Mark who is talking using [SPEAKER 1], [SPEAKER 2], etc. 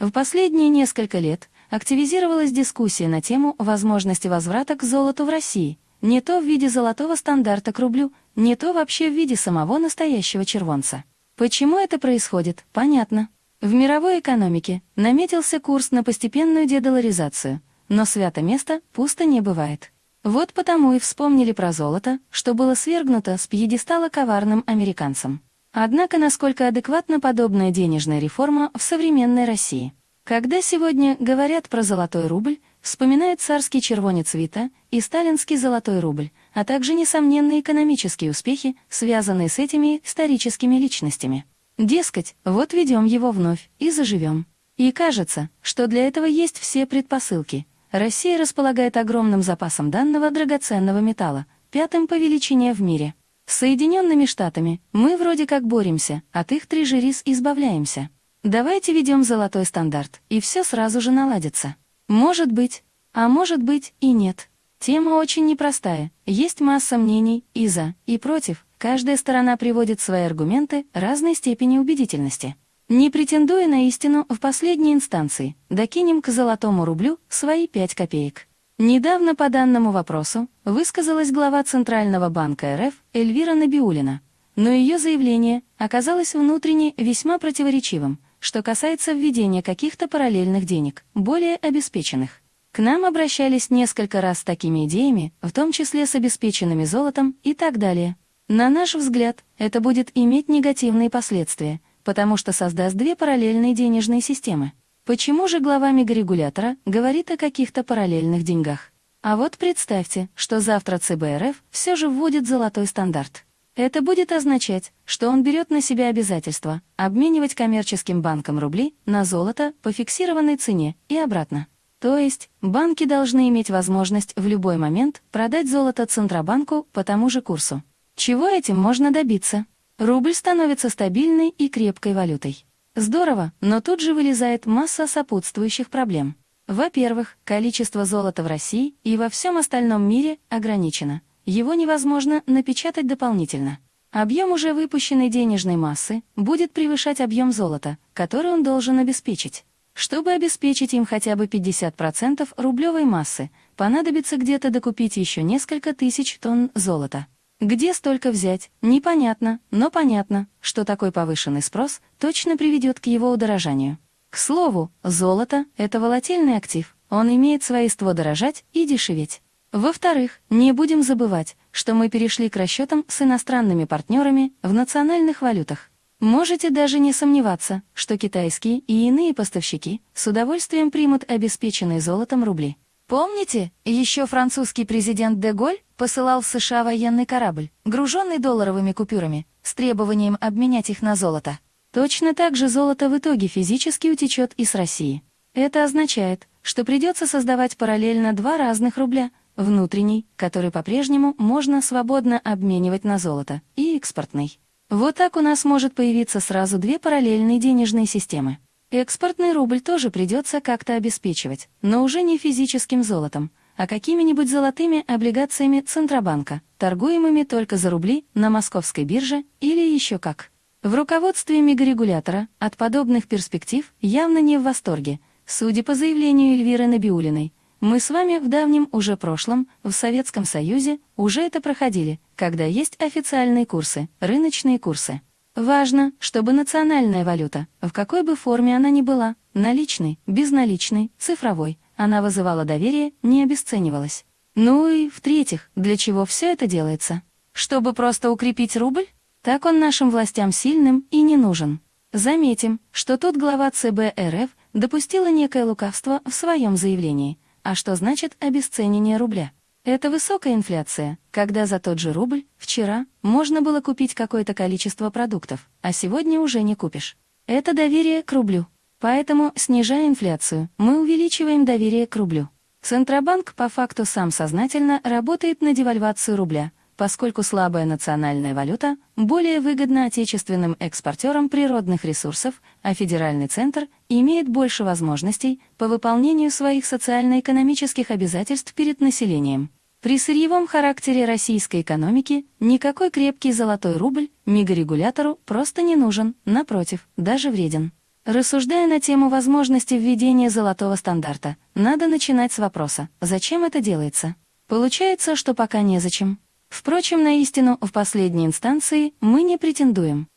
[SPEAKER 1] В последние несколько лет активизировалась дискуссия на тему возможности возврата к золоту в России, не то в виде золотого стандарта к рублю, не то вообще в виде самого настоящего червонца. Почему это происходит, понятно. В мировой экономике наметился курс на постепенную дедоларизацию, но свято место пусто не бывает. Вот потому и вспомнили про золото, что было свергнуто с пьедестала коварным американцам. Однако насколько адекватна подобная денежная реформа в современной России? Когда сегодня говорят про золотой рубль, вспоминают царский червонец Вита и сталинский золотой рубль, а также несомненные экономические успехи, связанные с этими историческими личностями. Дескать, вот ведем его вновь и заживем. И кажется, что для этого есть все предпосылки, Россия располагает огромным запасом данного драгоценного металла, пятым по величине в мире. С Соединенными Штатами мы вроде как боремся, от их трижерис избавляемся. Давайте ведем золотой стандарт, и все сразу же наладится. Может быть, а может быть и нет. Тема очень непростая, есть масса мнений и за, и против, каждая сторона приводит свои аргументы разной степени убедительности. Не претендуя на истину в последней инстанции, докинем к золотому рублю свои пять копеек. Недавно по данному вопросу высказалась глава Центрального банка РФ Эльвира Набиулина, но ее заявление оказалось внутренне весьма противоречивым, что касается введения каких-то параллельных денег, более обеспеченных. К нам обращались несколько раз с такими идеями, в том числе с обеспеченными золотом и так далее. На наш взгляд, это будет иметь негативные последствия – потому что создаст две параллельные денежные системы. Почему же глава мегарегулятора говорит о каких-то параллельных деньгах? А вот представьте, что завтра ЦБ РФ все же вводит золотой стандарт. Это будет означать, что он берет на себя обязательство обменивать коммерческим банкам рубли на золото по фиксированной цене и обратно. То есть банки должны иметь возможность в любой момент продать золото Центробанку по тому же курсу. Чего этим можно добиться? Рубль становится стабильной и крепкой валютой. Здорово, но тут же вылезает масса сопутствующих проблем. Во-первых, количество золота в России и во всем остальном мире ограничено. Его невозможно напечатать дополнительно. Объем уже выпущенной денежной массы будет превышать объем золота, который он должен обеспечить. Чтобы обеспечить им хотя бы 50% рублевой массы, понадобится где-то докупить еще несколько тысяч тонн золота. Где столько взять, непонятно, но понятно, что такой повышенный спрос точно приведет к его удорожанию. К слову, золото — это волатильный актив, он имеет свойство дорожать и дешеветь. Во-вторых, не будем забывать, что мы перешли к расчетам с иностранными партнерами в национальных валютах. Можете даже не сомневаться, что китайские и иные поставщики с удовольствием примут обеспеченные золотом рубли. Помните, еще французский президент Деголь посылал в США военный корабль, груженный долларовыми купюрами, с требованием обменять их на золото. Точно так же золото в итоге физически утечет из России. Это означает, что придется создавать параллельно два разных рубля, внутренний, который по-прежнему можно свободно обменивать на золото, и экспортный. Вот так у нас может появиться сразу две параллельные денежные системы. Экспортный рубль тоже придется как-то обеспечивать, но уже не физическим золотом, а какими-нибудь золотыми облигациями Центробанка, торгуемыми только за рубли на московской бирже или еще как. В руководстве мегарегулятора от подобных перспектив явно не в восторге, судя по заявлению Эльвиры Набиулиной. Мы с вами в давнем уже прошлом, в Советском Союзе, уже это проходили, когда есть официальные курсы, рыночные курсы. Важно, чтобы национальная валюта, в какой бы форме она ни была, наличной, безналичной, цифровой, она вызывала доверие, не обесценивалась. Ну и, в-третьих, для чего все это делается? Чтобы просто укрепить рубль? Так он нашим властям сильным и не нужен. Заметим, что тут глава ЦБ РФ допустила некое лукавство в своем заявлении. А что значит обесценивание рубля? Это высокая инфляция, когда за тот же рубль вчера можно было купить какое-то количество продуктов, а сегодня уже не купишь. Это доверие к рублю. Поэтому, снижая инфляцию, мы увеличиваем доверие к рублю. Центробанк по факту сам сознательно работает на девальвацию рубля, поскольку слабая национальная валюта более выгодна отечественным экспортерам природных ресурсов, а федеральный центр имеет больше возможностей по выполнению своих социально-экономических обязательств перед населением. При сырьевом характере российской экономики никакой крепкий золотой рубль мегарегулятору просто не нужен, напротив, даже вреден. Рассуждая на тему возможности введения золотого стандарта, надо начинать с вопроса «Зачем это делается?». Получается, что пока незачем. Впрочем, на истину в последней инстанции мы не претендуем.